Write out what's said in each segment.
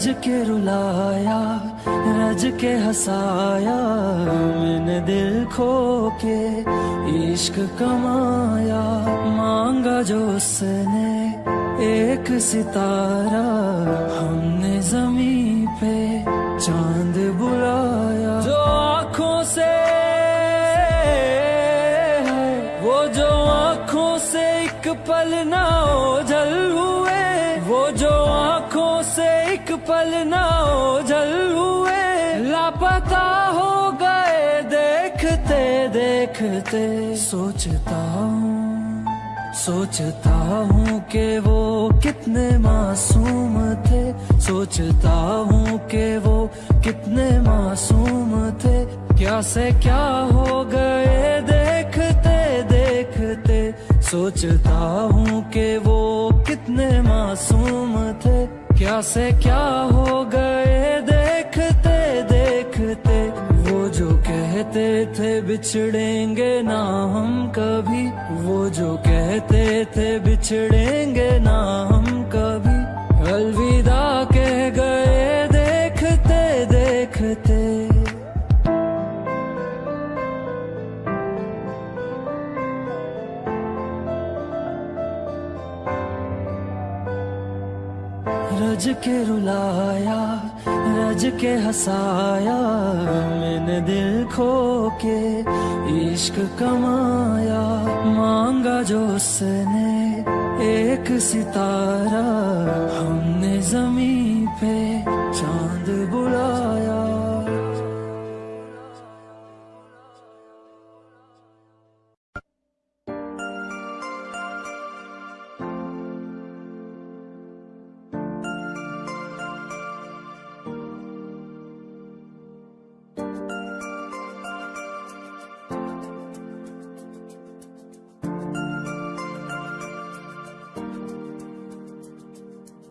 रज के रुलाया, रज के हंसाया, मैंने दिल खो के इश्क कमाया। मांगा जो उसने एक सितारा, हमने जमी पे चाँद देखते सोचता हूँ सोचता हूँ कि वो कितने मासूम थे। सोचता हूँ कि वो कितने मासूम थे। क्या से क्या हो गए देखते देखते। सोचता हूँ कि वो कितने मासूम थे। क्या से क्या हो गए देखते कहते थे बिछड़ेंगे ना हम कभी। वो जो कहते थे बिछड़ेंगे ना हम कभी। अलविदा कह गए देखते देखते। रज के रुलाया रज के हसाया, मैंने दिल खो के इश्क कमाया। मांगा जो उसने एक सितारा, हमने ज़मीन पे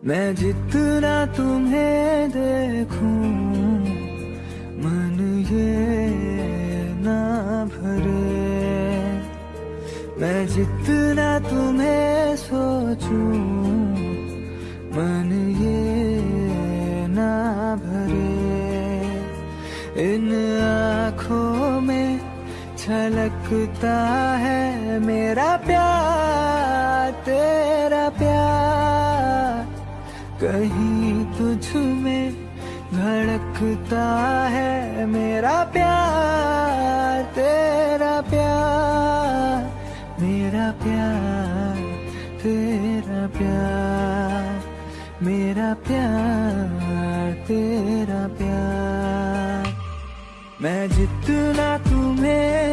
मैं जितना तुम्हें देखूँ, मन ये ना भरे। मैं जितना तुम्हें सोचूं, मन ये ना भरे। इन आँखों में छलकता है मेरा प्यार, तेरा धड़कता है मेरा प्यार, तेरा प्यार, मेरा प्यार, तेरा प्यार, मेरा प्यार, तेरा प्यार। मैं जितना तुम्हें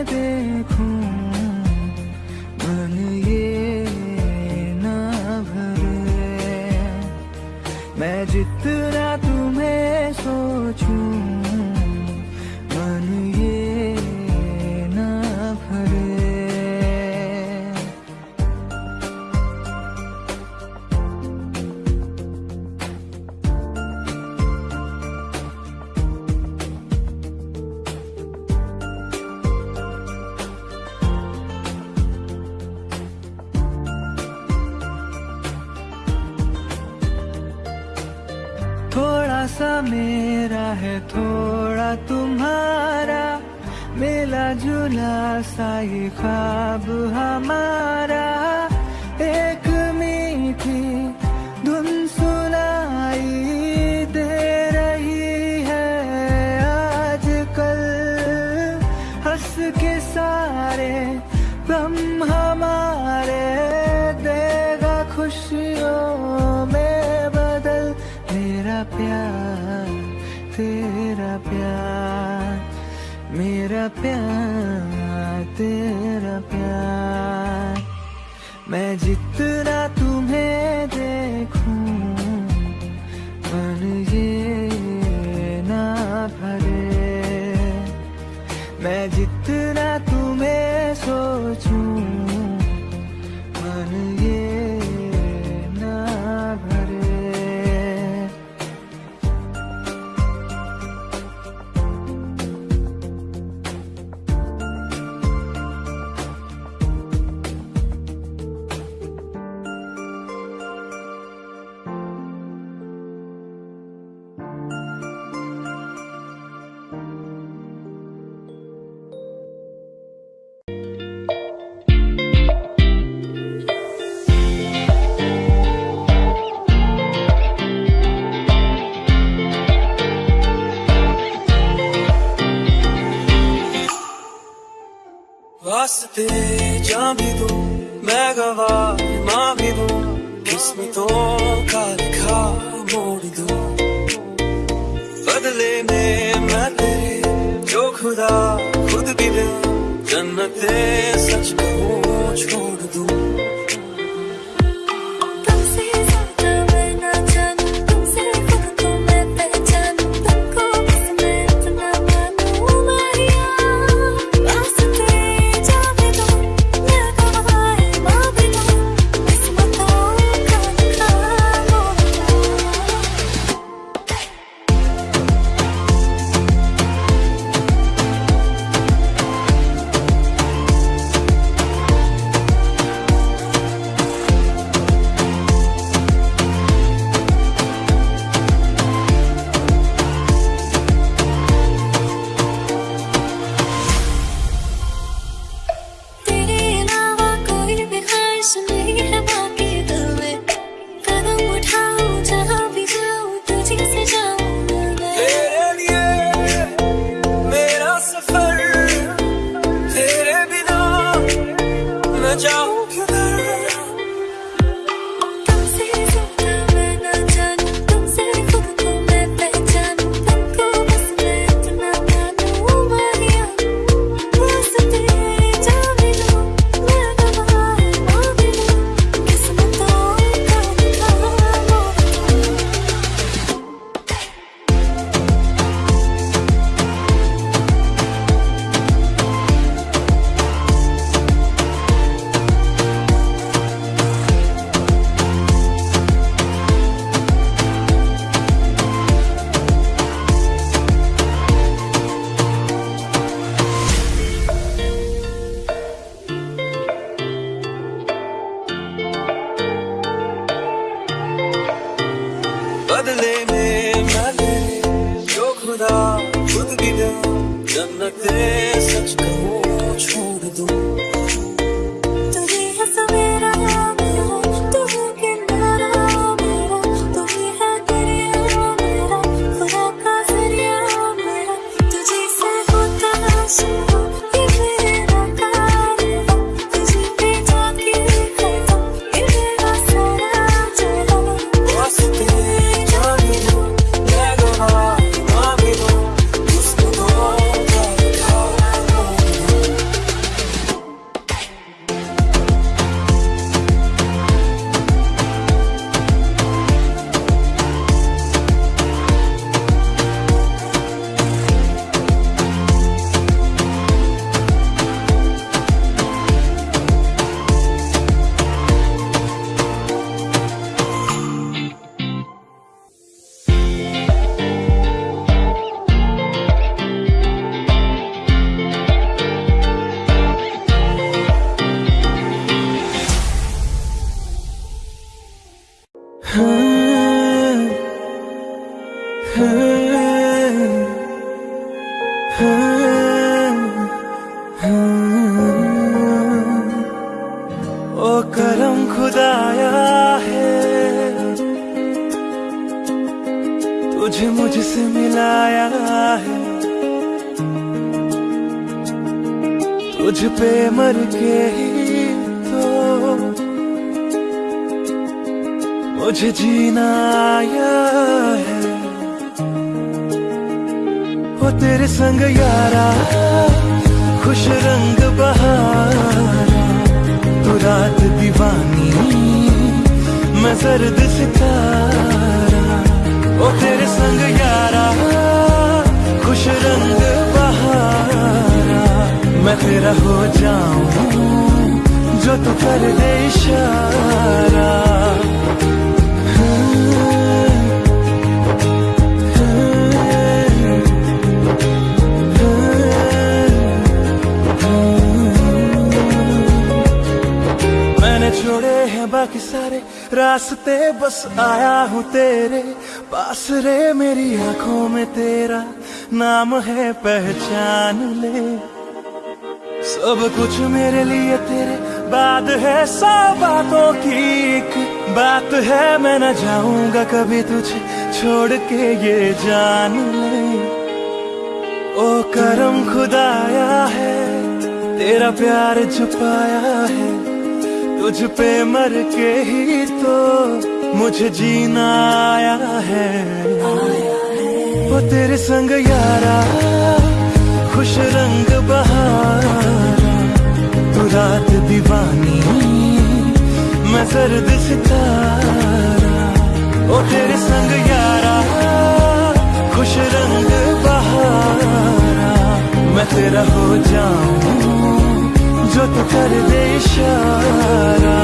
आँखों में तेरा नाम है पहचान ले। सब कुछ मेरे लिए तेरे बाद है सब बातों की एक बात है। मैं न जाऊँगा कभी तुझे छोड़ के ये जान ले। ओ करम खुदाया है तेरा प्यार छुपाया है। तुझ पे मर के ही तो मुझे जीना आया है। आ, हो तेरे संग यारा, खुश रंग बहारा। तू रात दीवानी, मैं सर्द सितारा। ओ तेरे संग यारा, खुश रंग बहारा। मैं तेरा हो जाऊँ, जो तू कर दे इशारा।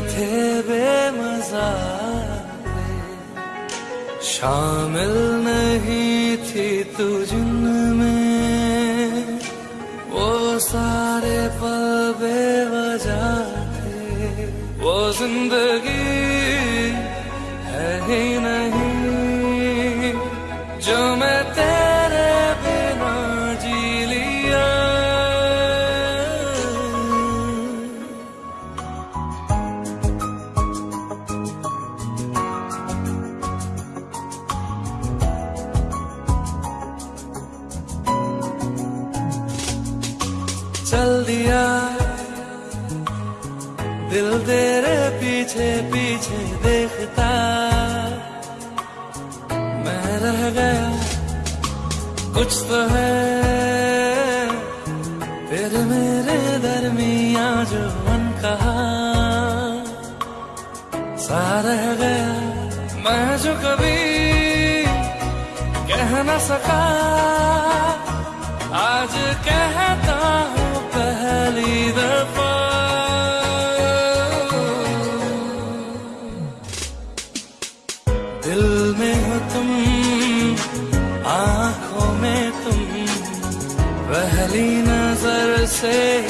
थे बेमजा शामिल नहीं थी तू में। वो सारे पल बेवजह थे। वो ज़िंदगी है ही नहीं। न सका। आज कहता हूँ पहली दफ़ा। दिल में हो तुम, आँखों में तुम, पहली नज़र से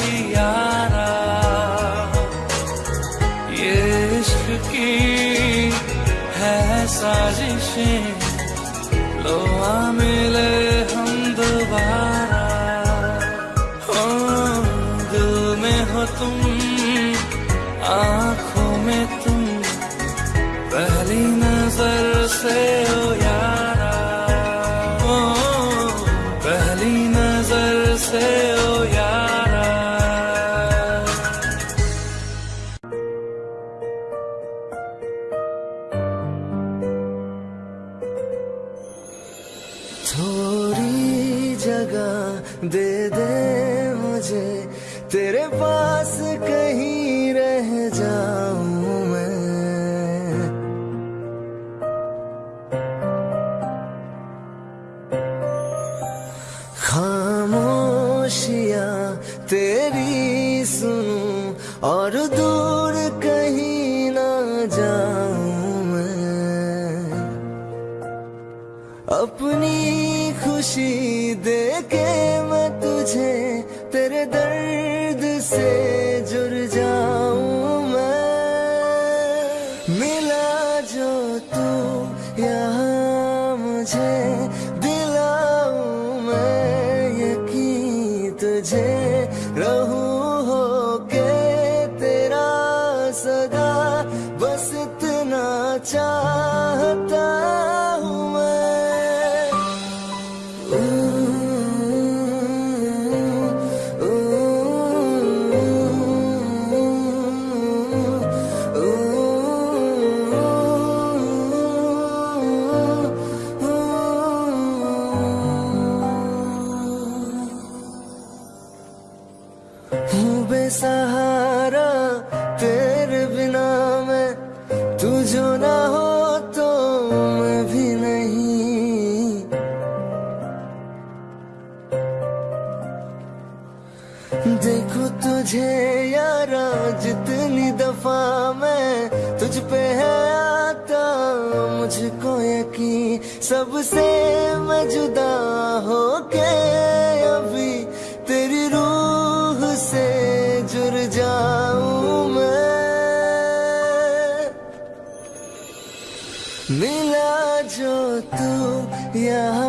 तू यहाँ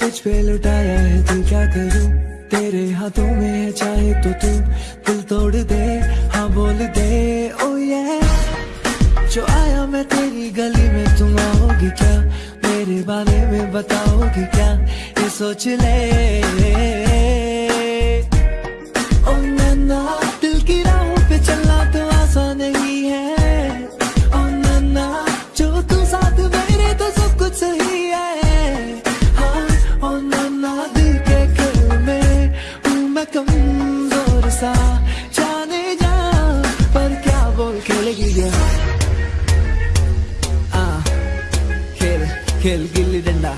तुझ पे लुटाया है, तू क्या करूँ? तेरे हाथों में है, चाहे तो तू दिल तोड़ दे हाँ बोल दे ओ ये जो आया मैं तेरी गली में, तुम आओगी क्या? मेरे बारे में बताओगी क्या? ये सोच ले। खेल गिल्ली डंडा।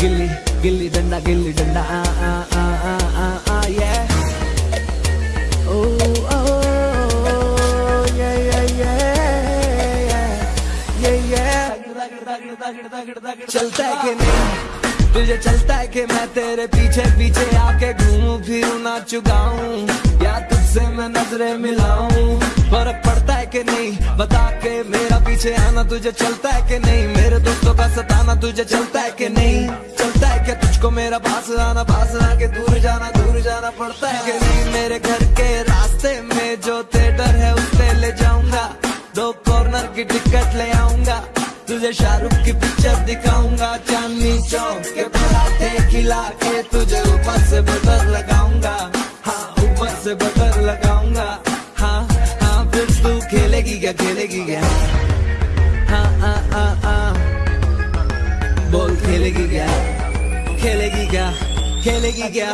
गिल्ली गिल्ली डंडा गिल्ली डंडा। आ आ आ आ आ आ ये ओ ओ ये ये ये ये ये चलता है कि नहीं? तुझे चलता है कि मैं तेरे पीछे पीछे आके घूमूं, फिरूं ना चुगाऊं या तुझसे मैं नज़रें मिलाऊं। फ़र्क पड़ता कि नहीं? बता के मेरा पीछे आना तुझे चलता है कि नहीं? मेरे दोस्तों का सताना तुझे चलता है कि नहीं? चलता है क्या तुझको मेरा पास आना? पास आके दूर जाना दूर जाना पड़ता है कि नहीं? मेरे घर के रास्ते में जो थिएटर है, उस ले जाऊँगा। दो कॉर्नर की टिकट ले आऊँगा। तुझे शाहरुख की पिक्चर दिखाऊँगा। चांदनी चौक के खिला के तुझे ऊपर से बटर लगाऊँगा। हाँ ऊपर से बटर लगाऊँगा। तू खेलेगी क्या खेलेगी क्या? हाँ हाँ हाँ हाँ। बोल खेलेगी क्या? खेलेगी क्या? खेलेगी क्या?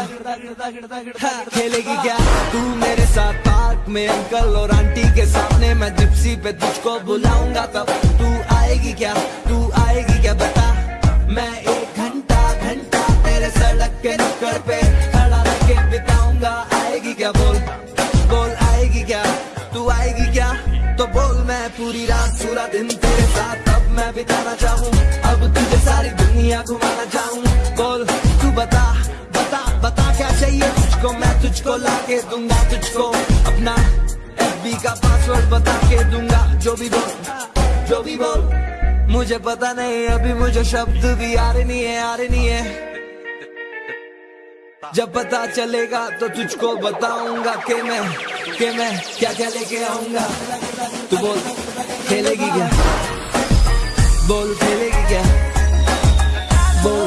खेलेगी क्या? तू मेरे साथ पार्क में अंकल और आंटी के सामने मैं जिप्सी पे तुझको बुलाऊँगा तब तू आएगी क्या? तू आएगी क्या बता? मैं एक घंटा घंटा तेरे सड़क के नुक्कड़ पे खड़ा रह के बिताऊँगा। आएगी क्या बोल? बोल आएगी क्या? तू आएगी पूरी रात, पूरा दिन तेरे साथ। अब मैं बिताना चाहूँ, अब तुझे सारी दुनिया घुमाना चाहूँ। बोल, तू बता बता बता क्या चाहिए तुझको? मैं तुझको ला के दूँगा, तुझको अपना एफबी का पासवर्ड बता के दूँगा। जो भी बोल, जो भी बोल, मुझे पता नहीं, अभी मुझे शब्द भी आ रहे नहीं है, आ रहे नहीं है। जब पता चलेगा तो तुझको बताऊँगा के मैं के मैं क्या क्या लेके आऊँगा। तू बोल, खेलेगी क्या? बोल, खेलेगी क्या? बोल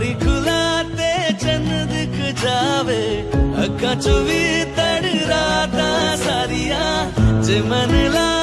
मारी खुलाते चंद दिख जावे। अखा चुवी तड़ राता सारिया जे मन ला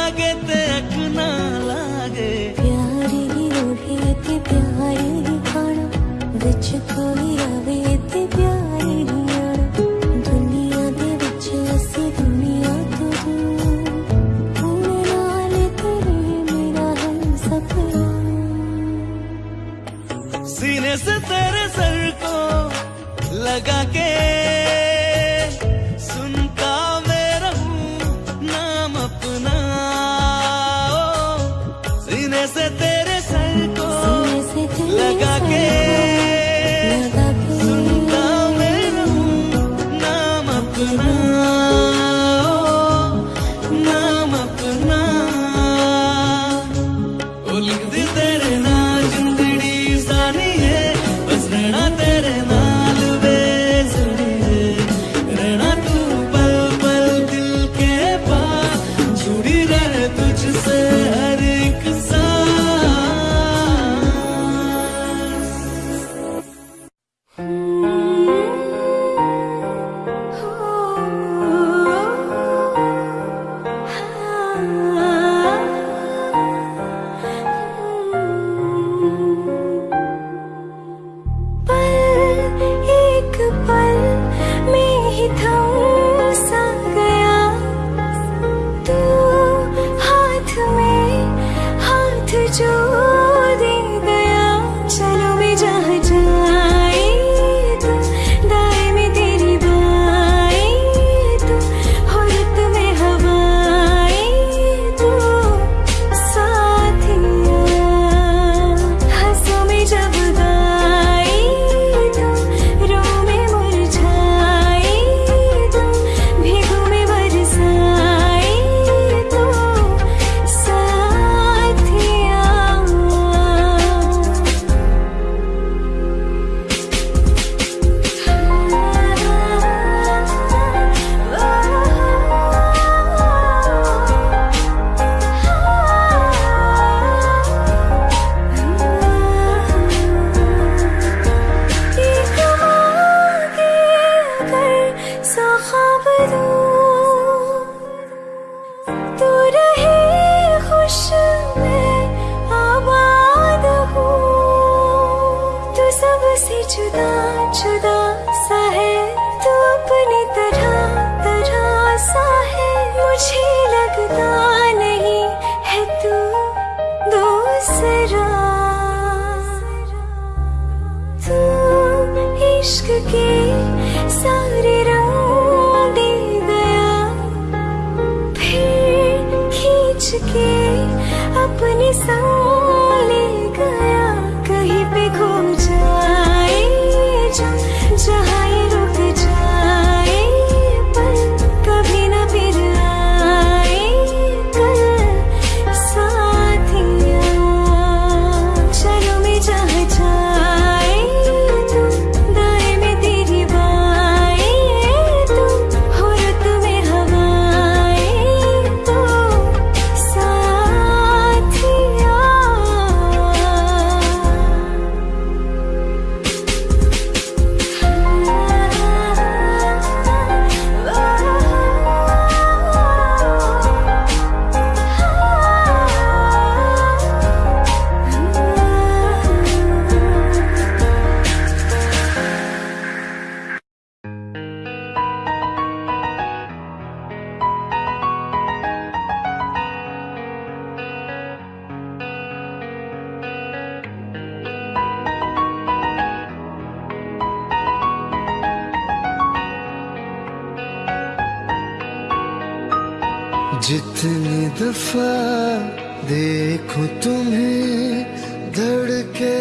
दफ़ा देखो तुम्हें धड़के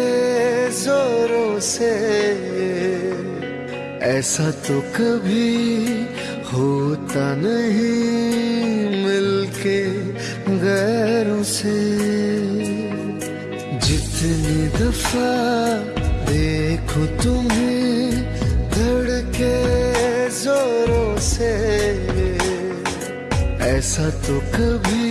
जोरों से। ऐसा तो कभी होता नहीं मिलके गैरों से। जितनी दफ़ा देखो तुम्हें धड़के जोरों से। ऐसा तो कभी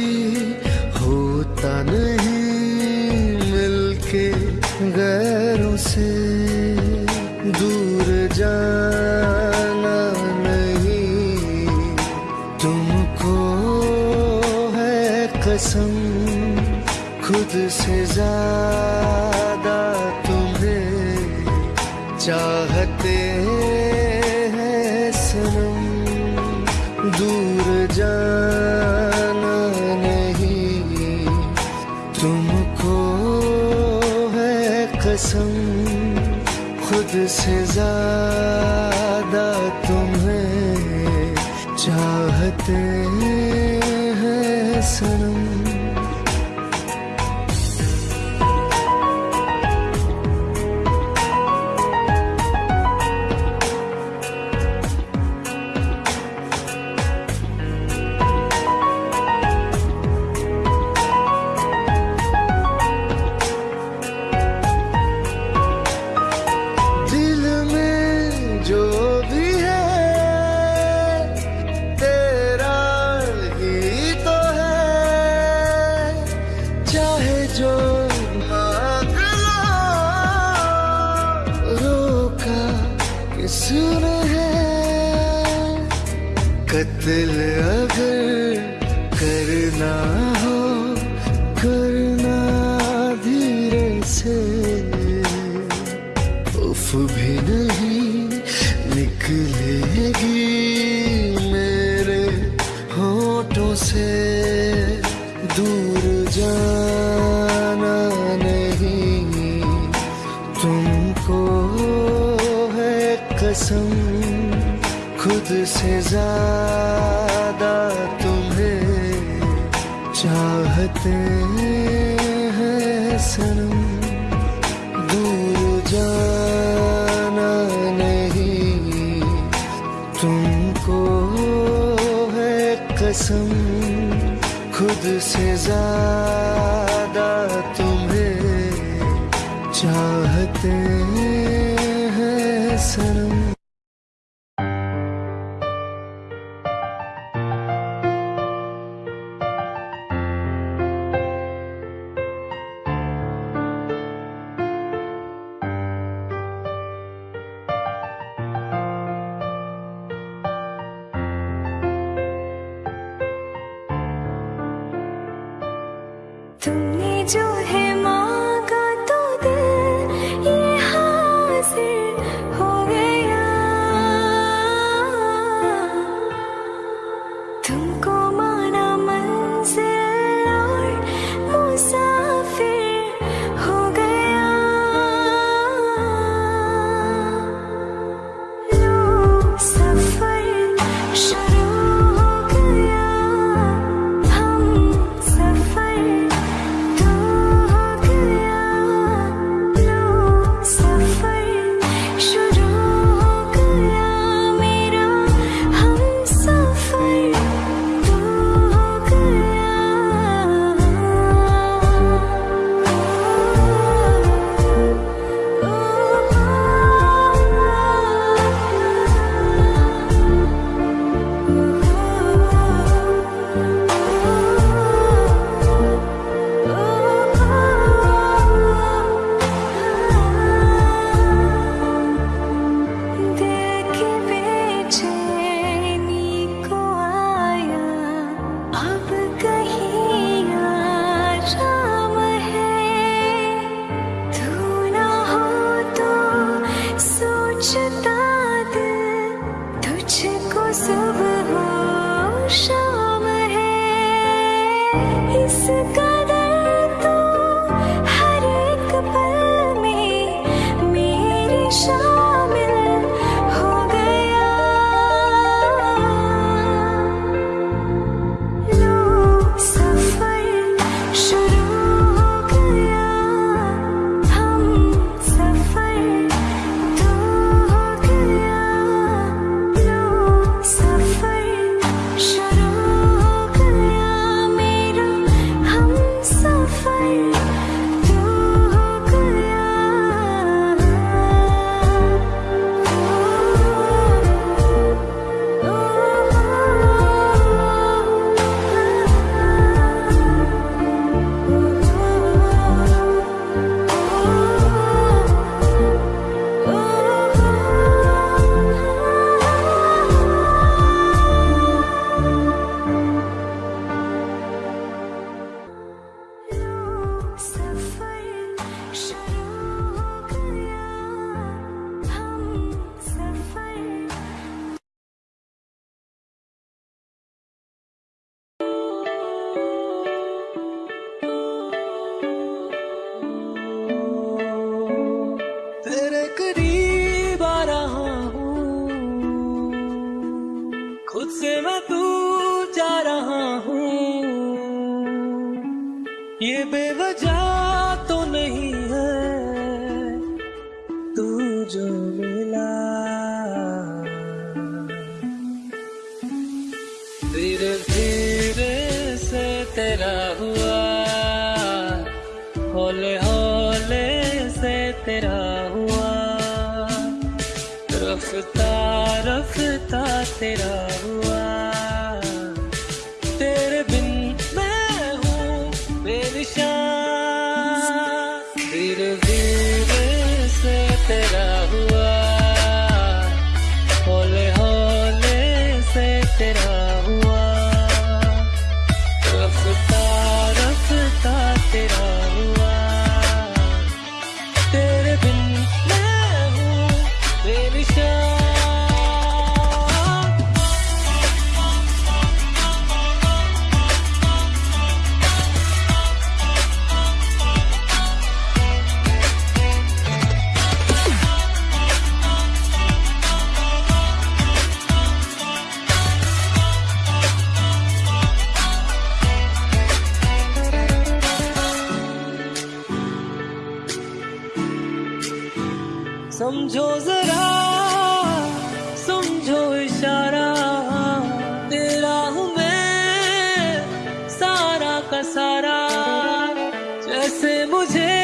जैसे मुझे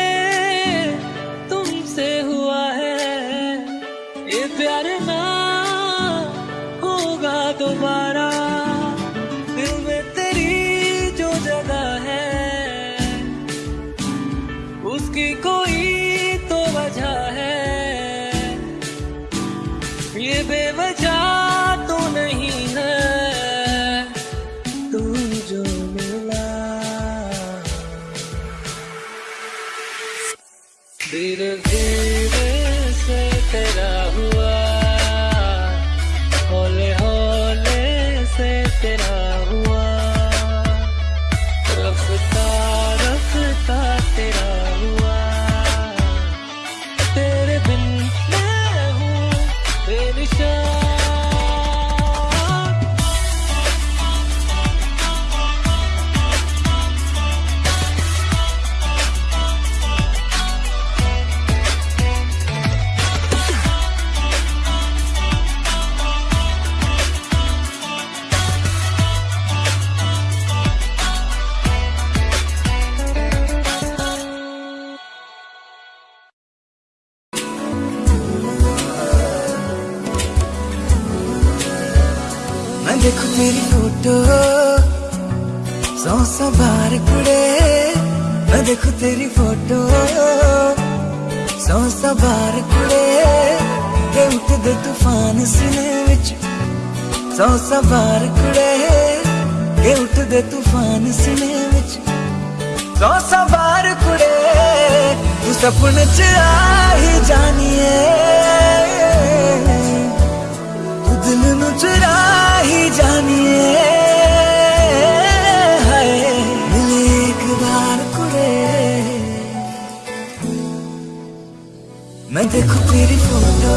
मैं देखू तेरी फ़ोटो।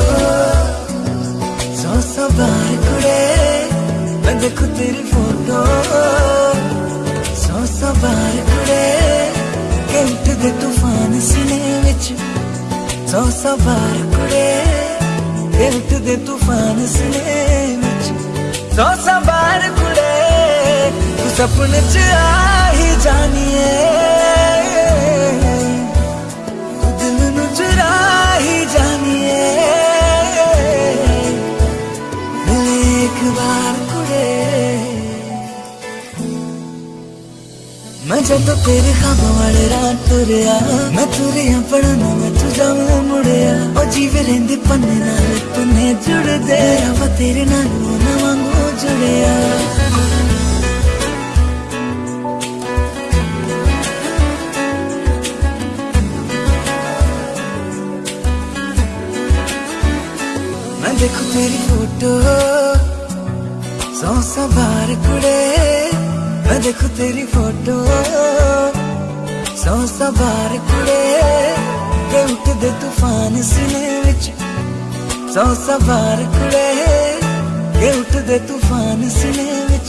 सौ सौ बार कुड़े मैं देखू तेरी फ़ोटो। सौ सौ बार कुड़े के उठदे तूफ़ान सीने विच। सौ सौ बार कुड़े के उठदे तूफ़ान सीने विच। सौ सौ बार कुड़े तू सपने च आ ही जानिए। जब तेरे खाबों वाले रात तुरिया। मैं तुरिया पढ़ना, मैं तू जाऊँ मुड़िया। ओ जीवे रेंदे पन्ने नाल तूने जुड़ दे। रवा तेरे नाल ना वांगू जुड़िया। देखू तेरी फ़ोटो, सौ सौ बार कुड़े। मैं देखू तेरी फ़ोटो सौ सौ बार कुड़े के उठदे तूफ़ान सीने विच सौ सौ बार कुड़े के उठदे तूफ़ान सीने विच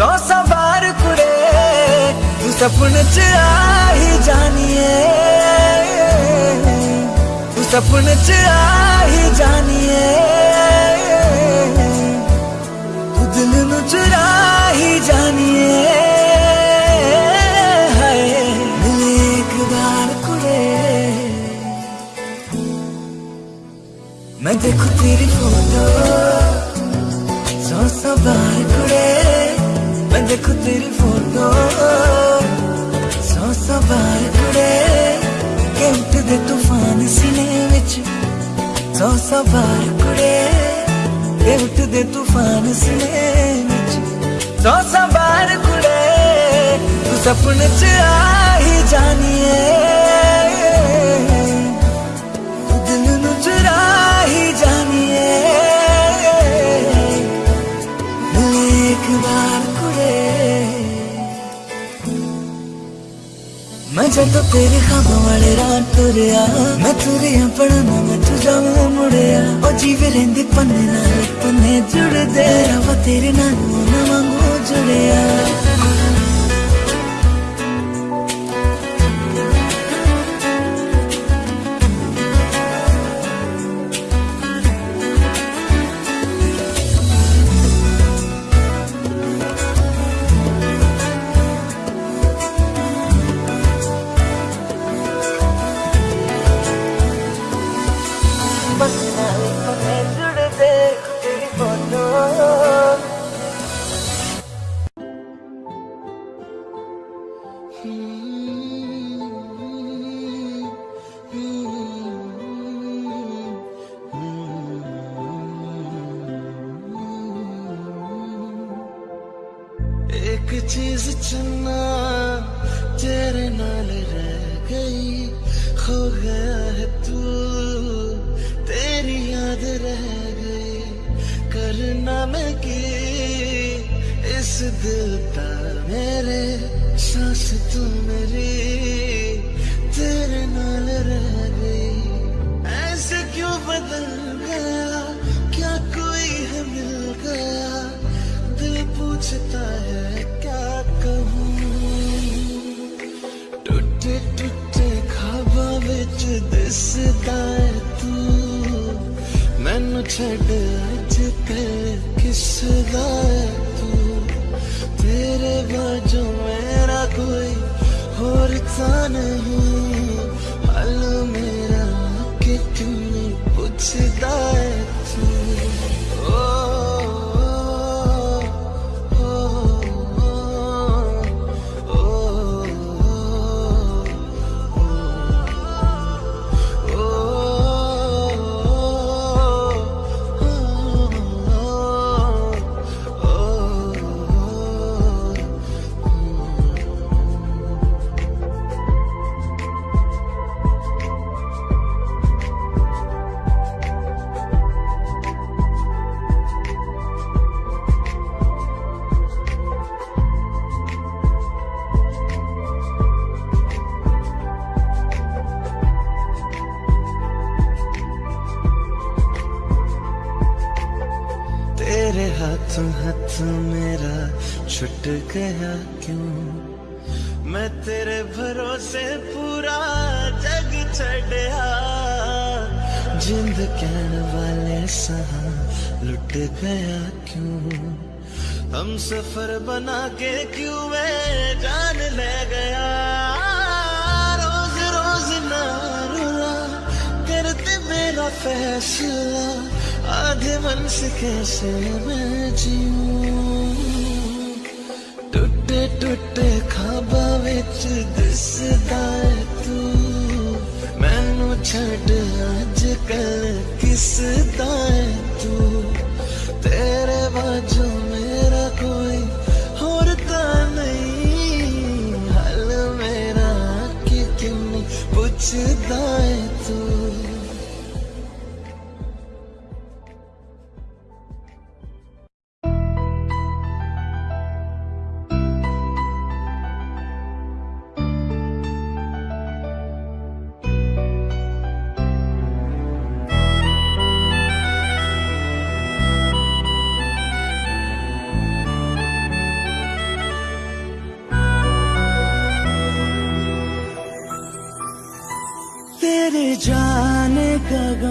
सौ सौ बार कुड़े तू सपने च आ ही जानिए तू ही जानिए हाय मिले एक बार कुड़े मैं देखू तेरी फ़ोटो सौ सौ बार कुड़े मैं देखू तेरी फ़ोटो सौ सौ बार कुड़े के उठदे तूफ़ान सीने विच सौ सौ बार कुड़े के उठदे तूफ़ान सीने विच सौ सौ बार कुड़े तू सपने च आ ही जानिए। नु जानिए मैं जदों तेरे खाबों वाले रात तुरिया, मैं तुरिया पढ़ना, मैं तू जाऊँ मुड़िया। ओ जीवे रेंदे पन्ने नाल, पन्ने जुड़दे रवा तेरे नाल ना वांगू। to the other. छड़ अज कल तू? तेरे बाजू मेरा कोई होर था नहीं। हल मेरा कि तुम्हें पूछदा है हम सफ़र बना के क्यों मैं जान ले गया? रोज रोज ना करते मेरा फैसला, आधे मन से कैसे मैं जीऊं? टुटे टुटे खाबा विच दिसदा है तू। मैनू छड़ अज कल किसदा है तू? तेरे बाजू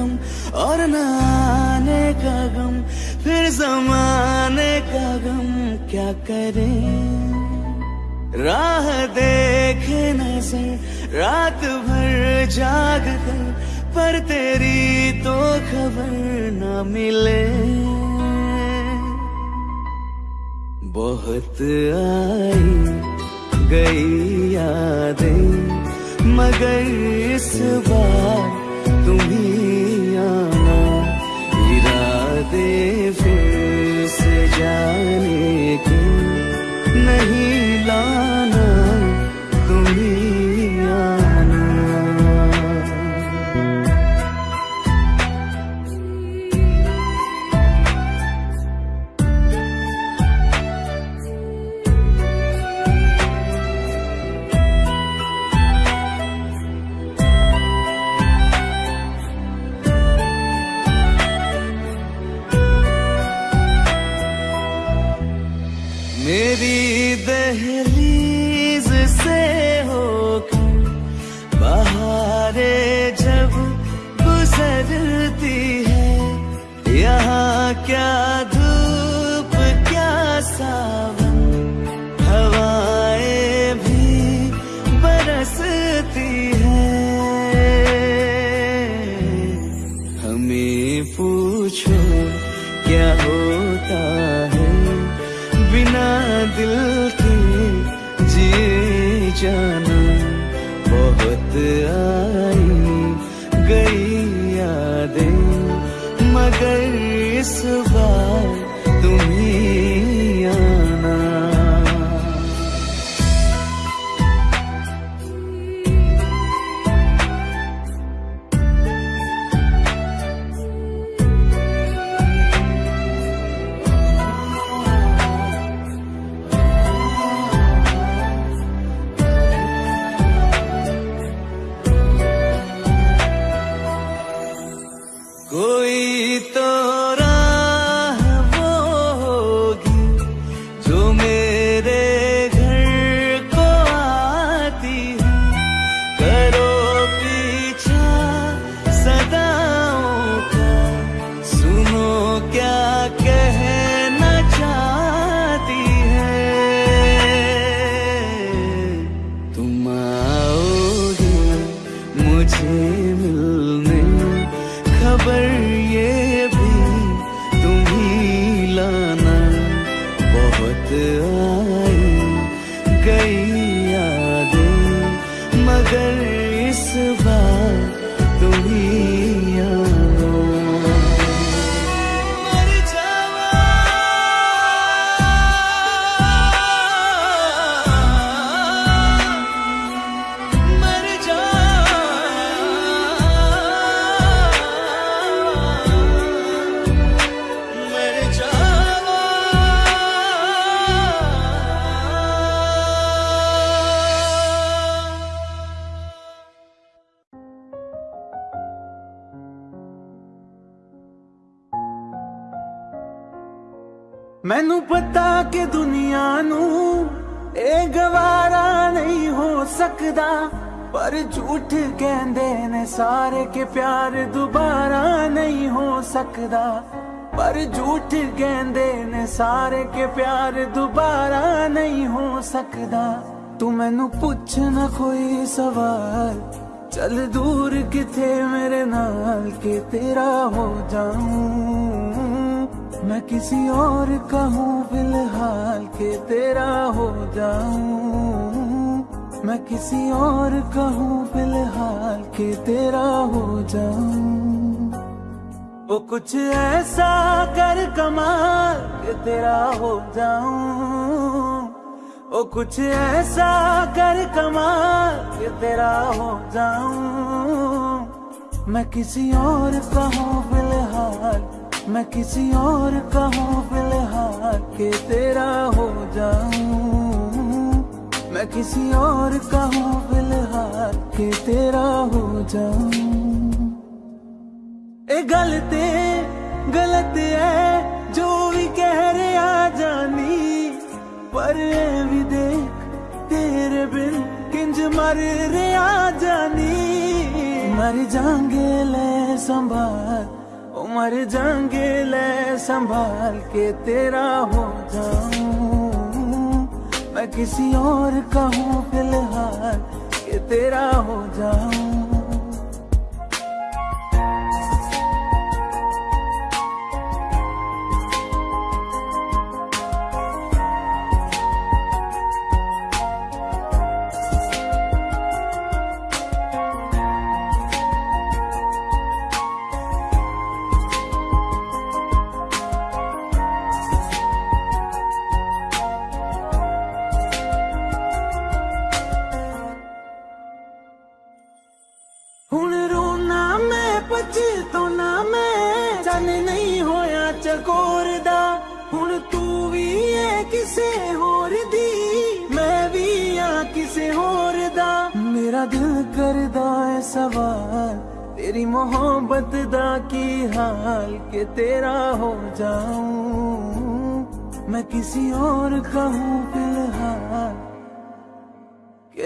गम और न आने का गम, फिर जमाने का गम क्या करें? राह देखे नज़र रात भर जाग कर, पर तेरी तो खबर न मिले। बहुत आई गई यादें, मगर इस बार नहीं मगर सकता पर झूठ कहते ने सारे के प्यार दोबारा नहीं हो सकता पर झूठ कहते ने सारे के प्यार दोबारा नहीं हो सकता तू मैनू पूछ ना कोई सवाल, चल दूर किथे मेरे नाल के तेरा हो जाऊँ। मैं किसी और कहूँ, फ़िलहाल के तेरा हो जाऊँ। मैं किसी और का हूँ फ़िलहाल के तेरा हो जाऊँ। वो कुछ ऐसा कर कमाल के तेरा हो जाऊँ। ओ कुछ ऐसा कर कमाल के तेरा हो जाऊँ। मैं किसी और का हूँ फ़िलहाल, मैं किसी और का हूँ फ़िलहाल के तेरा हो जाऊँ। मैं किसी और का हूँ फ़िलहाल, के तेरा हो जाऊँ। ए, गलते, गलत है, जो भी कह रहा जानी। पर भी देख, तेरे बिन किंज मर रहा जानी। मर जाएँगे, ले संभाल मर जाएँगे, ले संभाल, के तेरा हो जाऊँ। मैं किसी और का हूँ फ़िलहाल के तेरा हो जाऊँ। तो नहीं होया चकोर तू भी है मैं भी हाँ मोहब्बत दा हाल के तेरा हो जाऊ? मैं किसी और कहूँ फ़िलहाल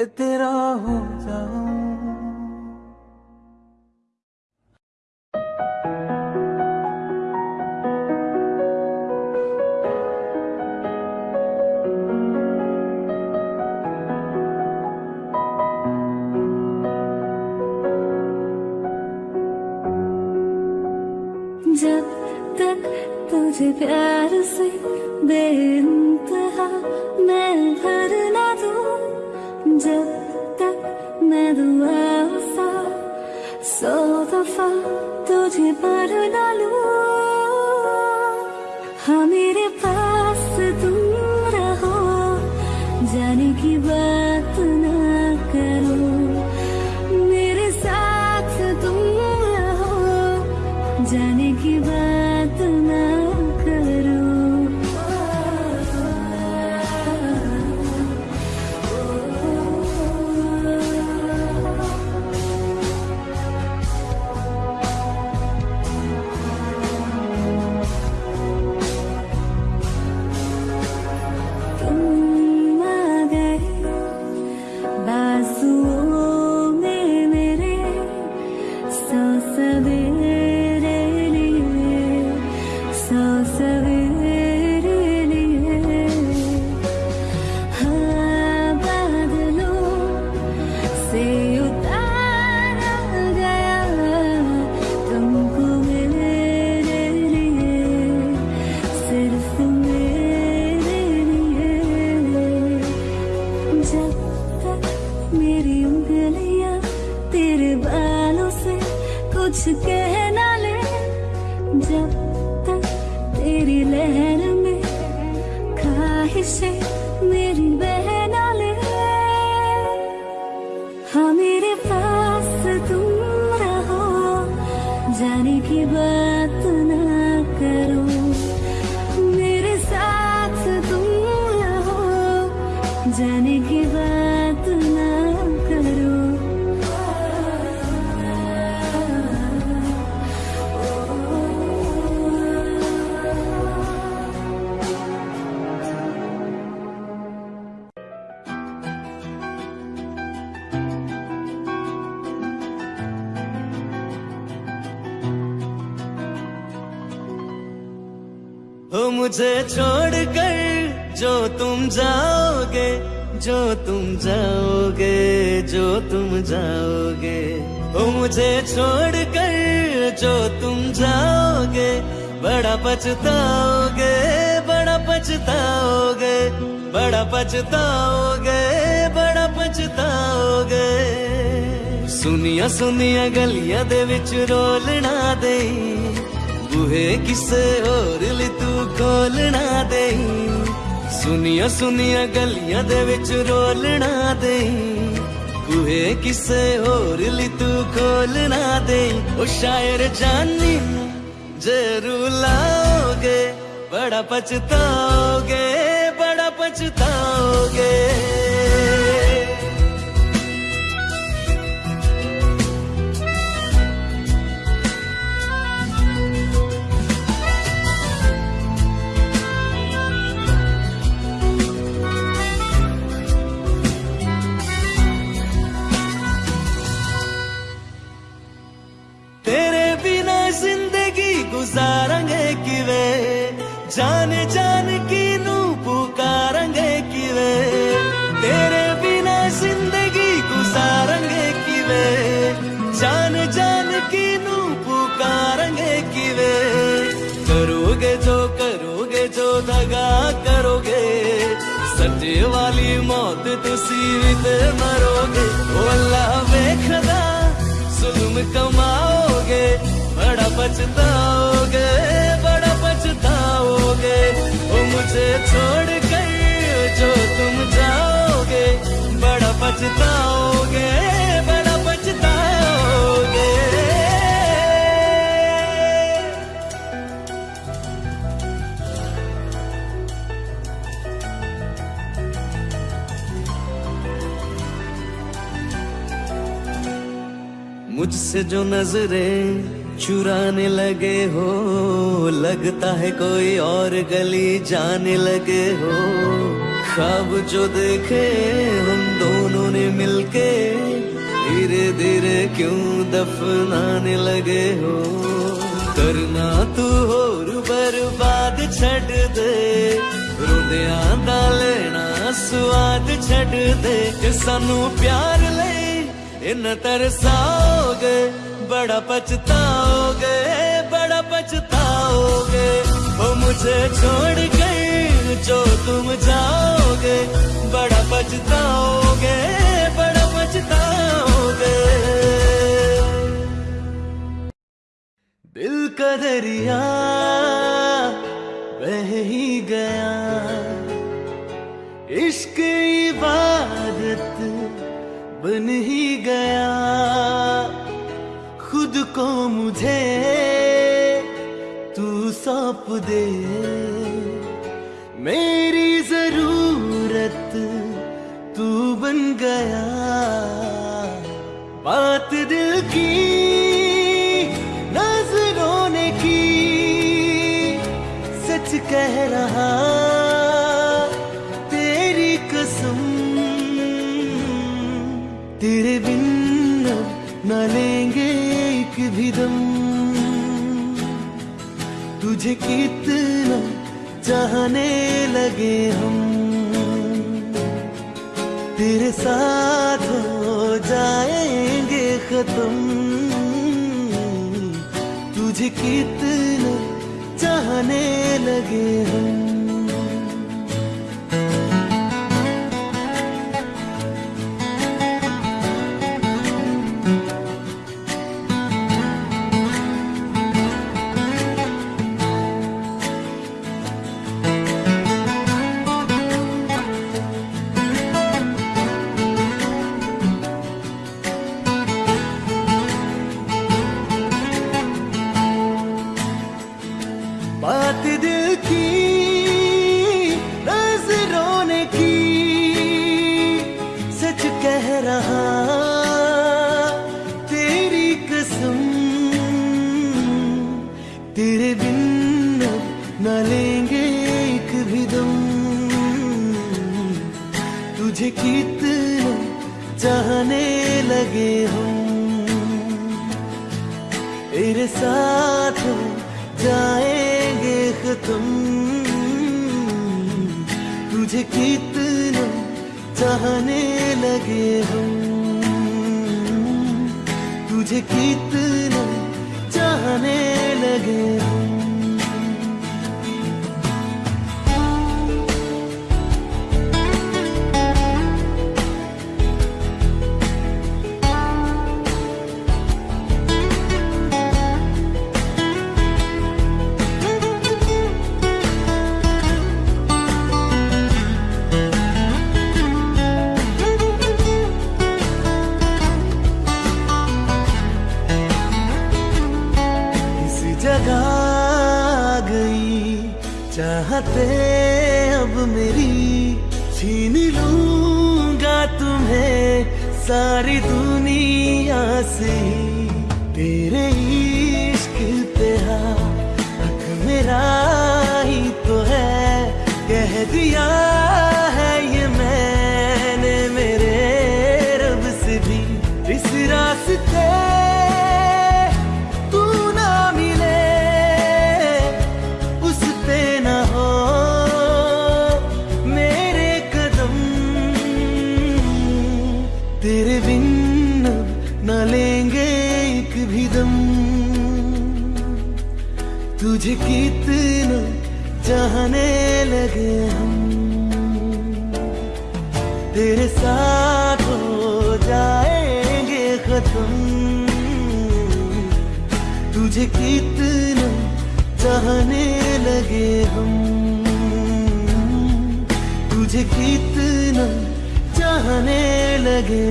तेरा हो जाऊँ। जो तुम जाओगे, जो तुम जाओगे। वो मुझे छोड़ कर जो तुम जाओगे, बड़ा पछताओगे बड़ा पछताओगे बड़ा पछताओगे बड़ा पछताओगे। सुनिया सुनिया, गलिया दे विच रोलना दे बूहे किसे और ली तू खोलना दे ਸੁਨੀਆਂ ਸੁਨੀਆਂ ਗਲੀਆਂ ਦੇ ਵਿੱਚ ਰੋਲਣਾ ਦੇ। ਬੂਹੇ ਕਿਸੇ ਹੋਰ ਲਈ ਤੂੰ ਖੋਲਣਾ ਦੇ। ਉਹ ਸ਼ਾਇਰ ਜਾਨੀ ਜ਼ਰੂਰ ਲਾਓਗੇ, ਬੜਾ ਪਛਤਾਓਗੇ ਬੜਾ ਪਛਤਾਓਗੇ। पछताओगे, बड़ा पछताओगे। ओ मुझे छोड़ कर जो तुम जाओगे बड़ा पछताओगे बड़ा पछताओगे। मुझसे जो नज़रें चुराने लगे हो, लगता है कोई और गली जाने लगे हो। ख्वाब जो देखे हम दोनों ने मिलके, धीरे धीरे क्यों दफनाने लगे हो? करना तू और बर्बाद छड़ दे, रुदिया दा लेना स्वाद छड़ दे। सानू प्यार ले, इन तरसाओगे बड़ा पछताओगे बड़ा पछताओगे। वो मुझे छोड़ गए जो तुम जाओगे। बड़ा पछताओगे बड़ा पछताओगे। दिल का दरिया बह ही गया। इश्क इबादत बन ही गया। को मुझे तू सौंप दे। मेरी ज़रूरत तू बन गया। बात दिल की भी दम। तुझे कितना चाहने लगे हम। तेरे साथ हो जाएँगे खत्म। तुझे कितना चाहने लगे हम। चाहने लगे हम तेरे साथ हो जाएँगे खत्म। तुझे कितना चाहने लगे हम तुझे कितना चाहने लगे हम चाहते अब मेरी। छीन लूँगा तुम्हें सारी दुनिया से। तेरे इश्क पे हक मेरा ही तो है, कह दिया चाहने लगे हम। तेरे साथ हो जाएँगे खत्म। तुझे कितना चाहने लगे हम। तुझे कितना चाहने लगे